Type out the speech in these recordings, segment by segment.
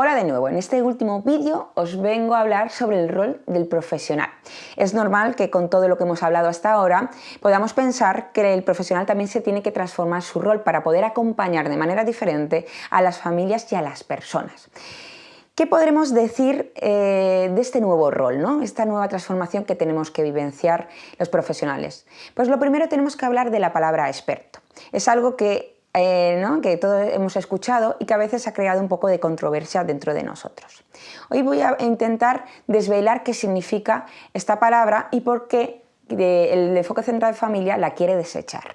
Hola de nuevo, en este último vídeo os vengo a hablar sobre el rol del profesional. Es normal que con todo lo que hemos hablado hasta ahora podamos pensar que el profesional también se tiene que transformar su rol para poder acompañar de manera diferente a las familias y a las personas. ¿Qué podremos decir eh, de este nuevo rol, ¿no? esta nueva transformación que tenemos que vivenciar los profesionales? Pues lo primero tenemos que hablar de la palabra experto. Es algo que eh, que todos hemos escuchado y que a veces ha creado un poco de controversia dentro de nosotros. Hoy voy a intentar desvelar qué significa esta palabra y por qué el enfoque central de familia la quiere desechar.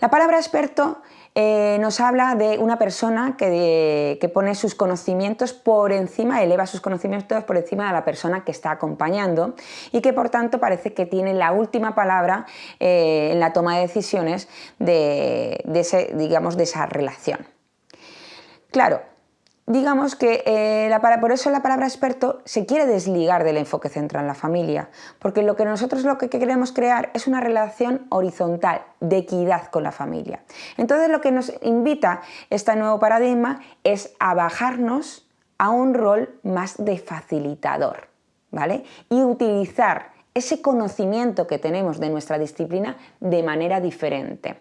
La palabra experto eh, nos habla de una persona que, pone sus conocimientos por encima, eleva sus conocimientos por encima de la persona que está acompañando y que por tanto parece que tiene la última palabra eh, en la toma de decisiones de, digamos, de esa relación. Claro, digamos que eh, por eso la palabra experto se quiere desligar del enfoque central en la familia, porque lo que nosotros lo que queremos crear es una relación horizontal, de equidad con la familia. Entonces lo que nos invita este nuevo paradigma es a bajarnos a un rol más de facilitador, ¿vale? Y utilizar ese conocimiento que tenemos de nuestra disciplina de manera diferente.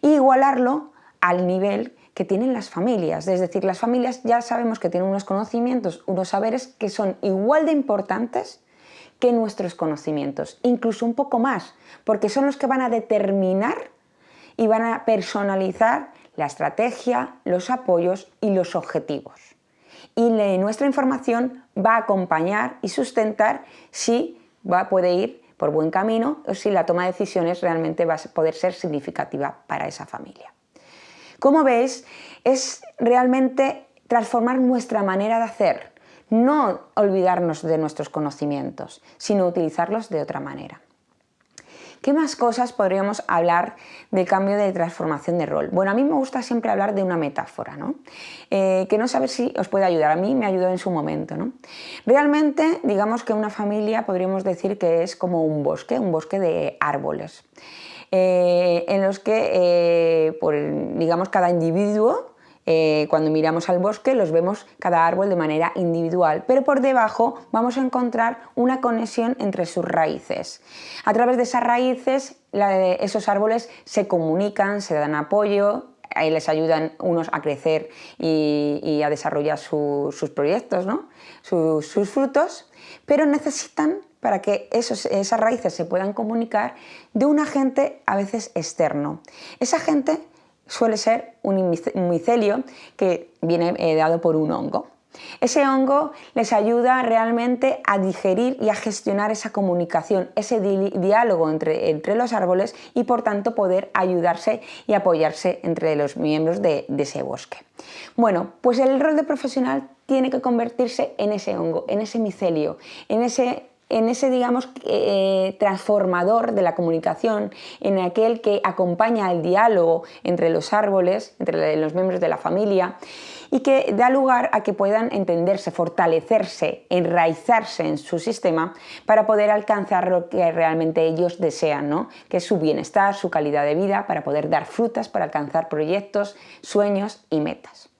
Y igualarlo al nivel que tienen las familias. Es decir, las familias ya sabemos que tienen unos conocimientos, unos saberes que son igual de importantes que nuestros conocimientos, incluso un poco más, porque son los que van a determinar y van a personalizar la estrategia, los apoyos y los objetivos. Y nuestra información va a acompañar y sustentar si va, puede ir por buen camino o si la toma de decisiones realmente va a poder ser significativa para esa familia. Como veis, es realmente transformar nuestra manera de hacer, no olvidarnos de nuestros conocimientos, sino utilizarlos de otra manera. ¿Qué más cosas podríamos hablar del cambio de transformación de rol? Bueno, a mí me gusta siempre hablar de una metáfora, ¿no? Eh, que no saber si os puede ayudar, a mí me ayudó en su momento. ¿no? Realmente, digamos que una familia podríamos decir que es como un bosque, un bosque de árboles. Eh, en los que, eh, digamos, cada individuo eh, cuando miramos al bosque los vemos cada árbol de manera individual, pero por debajo vamos a encontrar una conexión entre sus raíces. A través de esas raíces esos árboles se comunican, se dan apoyo, les ayudan unos a crecer y, a desarrollar sus proyectos, sus frutos, pero necesitan para que esas raíces se puedan comunicar de un agente a veces externo. Ese agente suele ser un micelio que viene eh, dado por un hongo. Ese hongo les ayuda realmente a digerir y a gestionar esa comunicación, ese diálogo entre, los árboles y por tanto poder ayudarse y apoyarse entre los miembros de, de ese bosque. Bueno, pues el rol de profesional tiene que convertirse en ese hongo, en ese micelio, en ese en ese, digamos, eh, transformador de la comunicación, en aquel que acompaña el diálogo entre los árboles, entre los miembros de la familia, y que da lugar a que puedan entenderse, fortalecerse, enraizarse en su sistema para poder alcanzar lo que realmente ellos desean, ¿no? que es su bienestar, su calidad de vida, para poder dar frutas, para alcanzar proyectos, sueños y metas.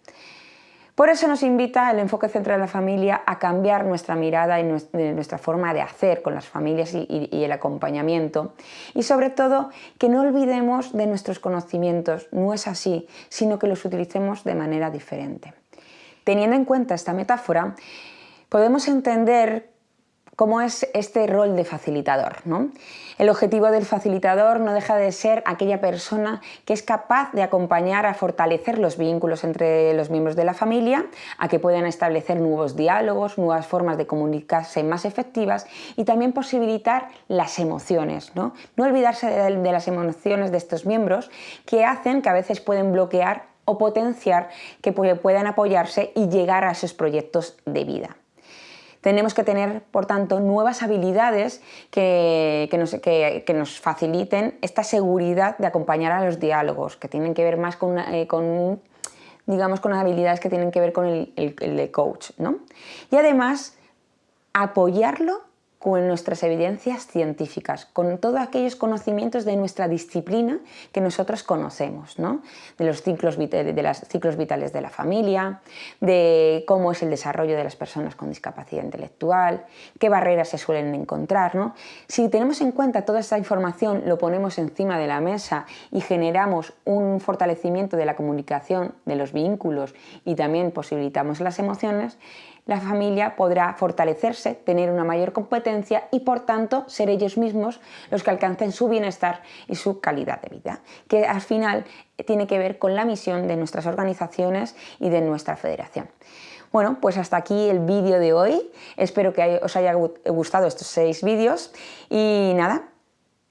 Por eso nos invita el enfoque central de la familia a cambiar nuestra mirada y nuestra forma de hacer con las familias y, el acompañamiento y sobre todo que no olvidemos de nuestros conocimientos, no es así, sino que los utilicemos de manera diferente. Teniendo en cuenta esta metáfora, podemos entender cómo es este rol de facilitador. ¿no? El objetivo del facilitador no deja de ser aquella persona que es capaz de acompañar a fortalecer los vínculos entre los miembros de la familia, a que puedan establecer nuevos diálogos, nuevas formas de comunicarse más efectivas y también posibilitar las emociones. No, no olvidarse de, de las emociones de estos miembros que hacen que a veces pueden bloquear o potenciar que puedan apoyarse y llegar a esos proyectos de vida. Tenemos que tener, por tanto, nuevas habilidades que, nos, faciliten esta seguridad de acompañar a los diálogos, que tienen que ver más con, eh, digamos, con habilidades que tienen que ver con el, de coach. ¿no? Y además, apoyarlo con nuestras evidencias científicas, con todos aquellos conocimientos de nuestra disciplina que nosotros conocemos, ¿no? de los ciclos, de los ciclos vitales de la familia, de cómo es el desarrollo de las personas con discapacidad intelectual, qué barreras se suelen encontrar. ¿no? Si tenemos en cuenta toda esta información, lo ponemos encima de la mesa y generamos un fortalecimiento de la comunicación, de los vínculos y también posibilitamos las emociones, la familia podrá fortalecerse, tener una mayor competencia y por tanto ser ellos mismos los que alcancen su bienestar y su calidad de vida, que al final tiene que ver con la misión de nuestras organizaciones y de nuestra federación. Bueno, pues hasta aquí el vídeo de hoy. Espero que os haya gustado estos seis vídeos y nada,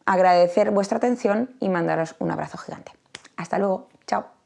agradecer vuestra atención y mandaros un abrazo gigante. Hasta luego, chao.